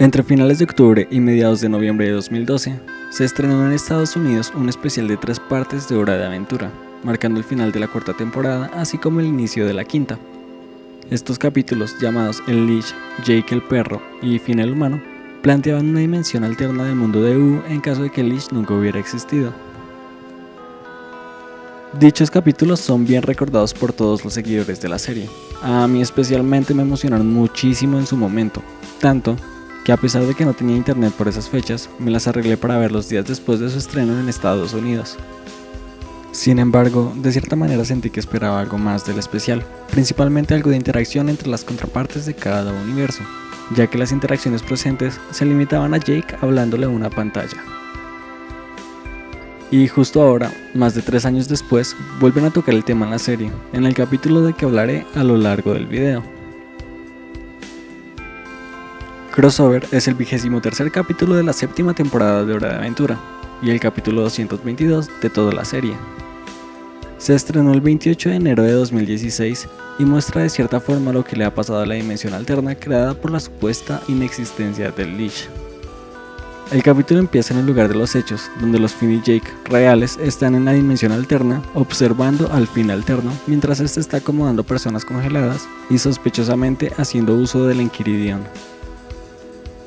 Entre finales de octubre y mediados de noviembre de 2012, se estrenó en Estados Unidos un especial de tres partes de Hora de Aventura, marcando el final de la cuarta temporada, así como el inicio de la quinta. Estos capítulos, llamados El Leash, Jake el Perro y Fin el Humano, planteaban una dimensión alterna del mundo de U en caso de que el Leash nunca hubiera existido. Dichos capítulos son bien recordados por todos los seguidores de la serie. A mí especialmente me emocionaron muchísimo en su momento, tanto que a pesar de que no tenía internet por esas fechas, me las arreglé para ver los días después de su estreno en Estados Unidos. Sin embargo, de cierta manera sentí que esperaba algo más del especial, principalmente algo de interacción entre las contrapartes de cada universo, ya que las interacciones presentes se limitaban a Jake hablándole a una pantalla. Y justo ahora, más de tres años después, vuelven a tocar el tema en la serie, en el capítulo de que hablaré a lo largo del video. Crossover es el vigésimo tercer capítulo de la séptima temporada de Hora de Aventura y el capítulo 222 de toda la serie. Se estrenó el 28 de enero de 2016 y muestra de cierta forma lo que le ha pasado a la dimensión alterna creada por la supuesta inexistencia del Leash. El capítulo empieza en el lugar de los hechos, donde los Finn y Jake reales están en la dimensión alterna observando al Finn alterno mientras este está acomodando personas congeladas y sospechosamente haciendo uso del Enquiridion.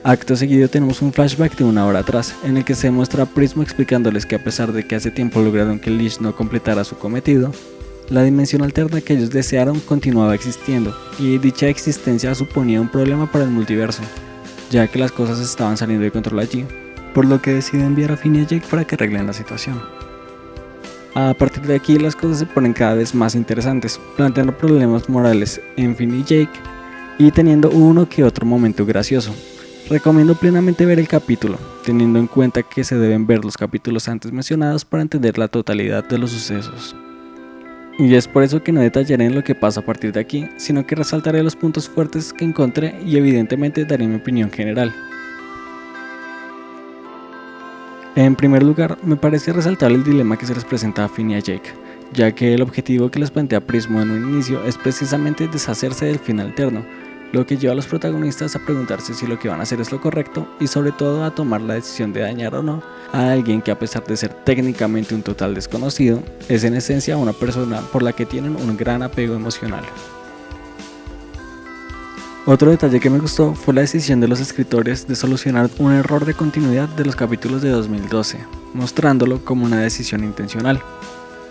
Acto seguido tenemos un flashback de una hora atrás, en el que se muestra a Prismo explicándoles que a pesar de que hace tiempo lograron que Leash no completara su cometido, la dimensión alterna que ellos desearon continuaba existiendo, y dicha existencia suponía un problema para el multiverso, ya que las cosas estaban saliendo de control allí, por lo que decide enviar a Finn y Jake para que arreglen la situación. A partir de aquí las cosas se ponen cada vez más interesantes, planteando problemas morales en Finn y Jake, y teniendo uno que otro momento gracioso, Recomiendo plenamente ver el capítulo, teniendo en cuenta que se deben ver los capítulos antes mencionados para entender la totalidad de los sucesos. Y es por eso que no detallaré en lo que pasa a partir de aquí, sino que resaltaré los puntos fuertes que encontré y evidentemente daré mi opinión general. En primer lugar, me parece resaltar el dilema que se les presenta a Finn y a Jake, ya que el objetivo que les plantea Prismo en un inicio es precisamente deshacerse del fin alterno, lo que lleva a los protagonistas a preguntarse si lo que van a hacer es lo correcto y sobre todo a tomar la decisión de dañar o no a alguien que a pesar de ser técnicamente un total desconocido, es en esencia una persona por la que tienen un gran apego emocional. Otro detalle que me gustó fue la decisión de los escritores de solucionar un error de continuidad de los capítulos de 2012, mostrándolo como una decisión intencional.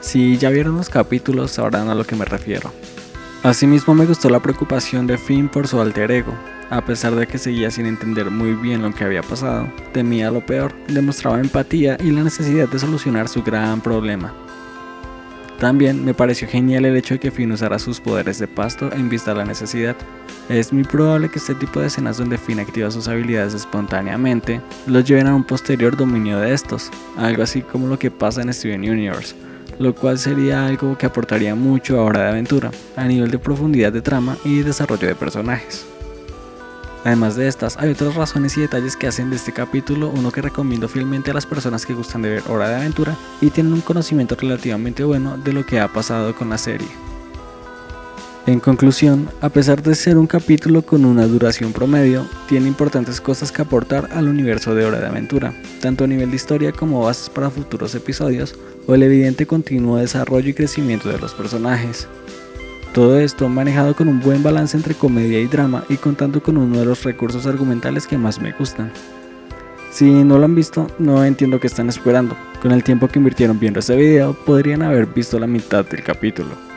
Si ya vieron los capítulos sabrán a lo que me refiero. Asimismo me gustó la preocupación de Finn por su alter ego. A pesar de que seguía sin entender muy bien lo que había pasado, temía lo peor, demostraba empatía y la necesidad de solucionar su gran problema. También me pareció genial el hecho de que Finn usara sus poderes de pasto en vista de la necesidad. Es muy probable que este tipo de escenas donde Finn activa sus habilidades espontáneamente los lleven a un posterior dominio de estos, algo así como lo que pasa en Steven Universe, lo cual sería algo que aportaría mucho a Hora de Aventura, a nivel de profundidad de trama y desarrollo de personajes. Además de estas, hay otras razones y detalles que hacen de este capítulo uno que recomiendo fielmente a las personas que gustan de ver Hora de Aventura y tienen un conocimiento relativamente bueno de lo que ha pasado con la serie. En conclusión, a pesar de ser un capítulo con una duración promedio, tiene importantes cosas que aportar al universo de Hora de Aventura, tanto a nivel de historia como bases para futuros episodios o el evidente continuo desarrollo y crecimiento de los personajes. Todo esto manejado con un buen balance entre comedia y drama y contando con uno de los recursos argumentales que más me gustan. Si no lo han visto, no entiendo qué están esperando. Con el tiempo que invirtieron viendo este video, podrían haber visto la mitad del capítulo.